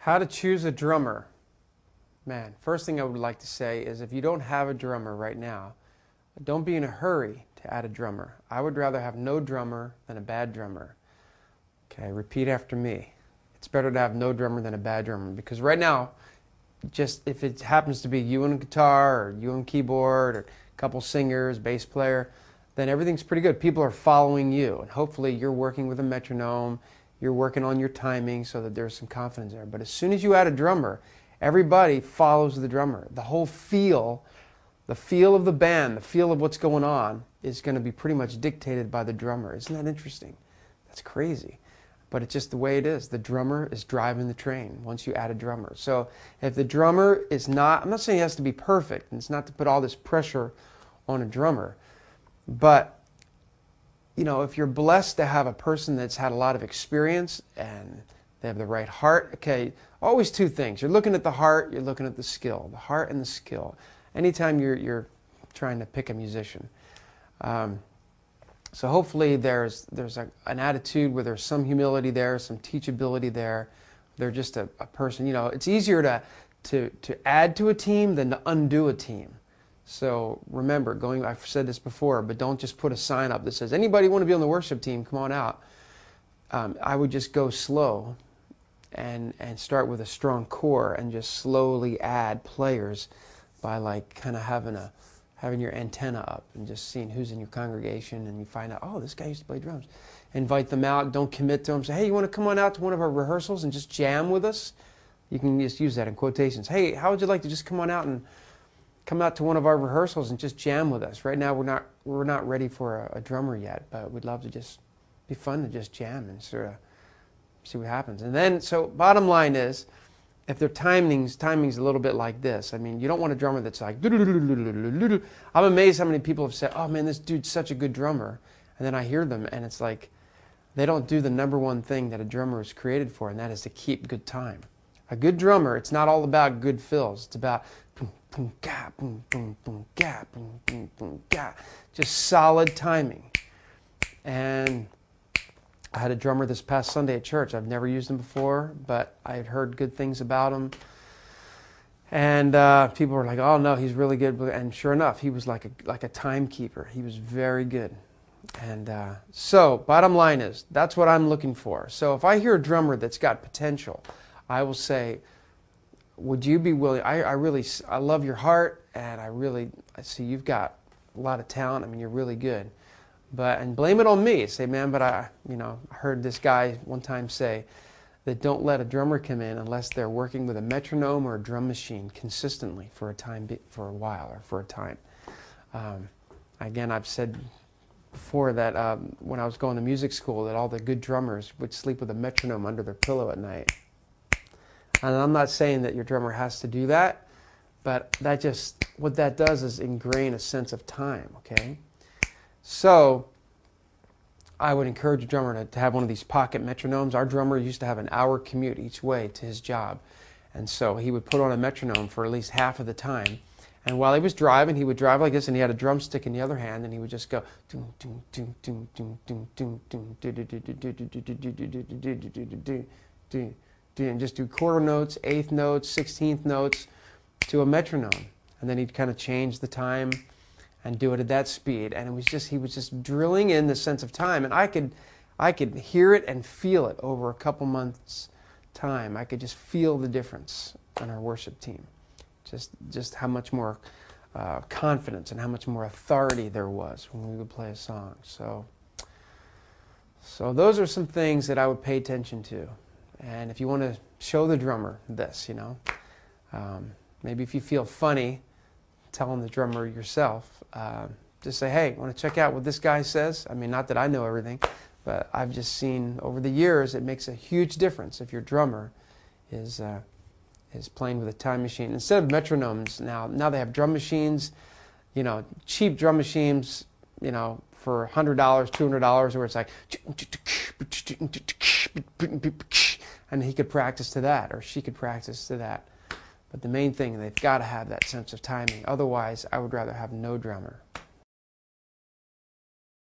How to choose a drummer. Man, first thing I would like to say is if you don't have a drummer right now, don't be in a hurry to add a drummer. I would rather have no drummer than a bad drummer. Okay, repeat after me. It's better to have no drummer than a bad drummer because right now, just if it happens to be you on guitar or you on keyboard or a couple singers, bass player, then everything's pretty good. People are following you and hopefully you're working with a metronome you're working on your timing so that there's some confidence there. But as soon as you add a drummer, everybody follows the drummer. The whole feel, the feel of the band, the feel of what's going on is going to be pretty much dictated by the drummer. Isn't that interesting? That's crazy. But it's just the way it is. The drummer is driving the train once you add a drummer. So if the drummer is not, I'm not saying he has to be perfect, and it's not to put all this pressure on a drummer, but you know, if you're blessed to have a person that's had a lot of experience and they have the right heart, okay, always two things. You're looking at the heart, you're looking at the skill, the heart and the skill. Anytime you're, you're trying to pick a musician. Um, so hopefully there's, there's a, an attitude where there's some humility there, some teachability there. They're just a, a person, you know, it's easier to, to, to add to a team than to undo a team. So remember, going, I've said this before, but don't just put a sign up that says, anybody want to be on the worship team, come on out. Um, I would just go slow and, and start with a strong core and just slowly add players by like kind of having a, having your antenna up and just seeing who's in your congregation and you find out, oh, this guy used to play drums. Invite them out, don't commit to them. Say, hey, you want to come on out to one of our rehearsals and just jam with us? You can just use that in quotations. Hey, how would you like to just come on out and come out to one of our rehearsals and just jam with us. Right now, we're not we're not ready for a, a drummer yet, but we'd love to just be fun to just jam and sort of see what happens. And then, so bottom line is, if their timings timings a little bit like this, I mean, you don't want a drummer that's like. I'm amazed how many people have said, "Oh man, this dude's such a good drummer," and then I hear them, and it's like they don't do the number one thing that a drummer is created for, and that is to keep good time. A good drummer, it's not all about good fills. It's about boom, ga, boom, boom, boom, ga, boom, boom, boom, ga. Just solid timing. And I had a drummer this past Sunday at church. I've never used him before, but I had heard good things about him. And uh, people were like, "Oh no, he's really good." And sure enough, he was like a like a timekeeper. He was very good. And uh, so, bottom line is, that's what I'm looking for. So if I hear a drummer that's got potential, I will say, would you be willing? I, I really, I love your heart, and I really, I see you've got a lot of talent. I mean, you're really good. But and blame it on me. Say, man, but I, you know, I heard this guy one time say that don't let a drummer come in unless they're working with a metronome or a drum machine consistently for a time, for a while or for a time. Um, again, I've said before that um, when I was going to music school that all the good drummers would sleep with a metronome under their pillow at night. And I'm not saying that your drummer has to do that, but that just, what that does is ingrain a sense of time, okay? So, I would encourage a drummer to, to have one of these pocket metronomes. Our drummer used to have an hour commute each way to his job. And so he would put on a metronome for at least half of the time. And while he was driving, he would drive like this, and he had a drumstick in the other hand, and he would just go and just do quarter notes, eighth notes, sixteenth notes to a metronome. And then he'd kind of change the time and do it at that speed. And it was just, he was just drilling in the sense of time. And I could, I could hear it and feel it over a couple months' time. I could just feel the difference on our worship team. Just, just how much more uh, confidence and how much more authority there was when we would play a song. So, so those are some things that I would pay attention to. And if you want to show the drummer this, you know, um, maybe if you feel funny telling the drummer yourself, uh, just say, hey, want to check out what this guy says? I mean, not that I know everything, but I've just seen over the years it makes a huge difference if your drummer is, uh, is playing with a time machine. Instead of metronomes now, now they have drum machines, you know, cheap drum machines, you know, for $100, $200, where it's like, and he could practice to that, or she could practice to that. But the main thing, they've got to have that sense of timing. Otherwise, I would rather have no drummer.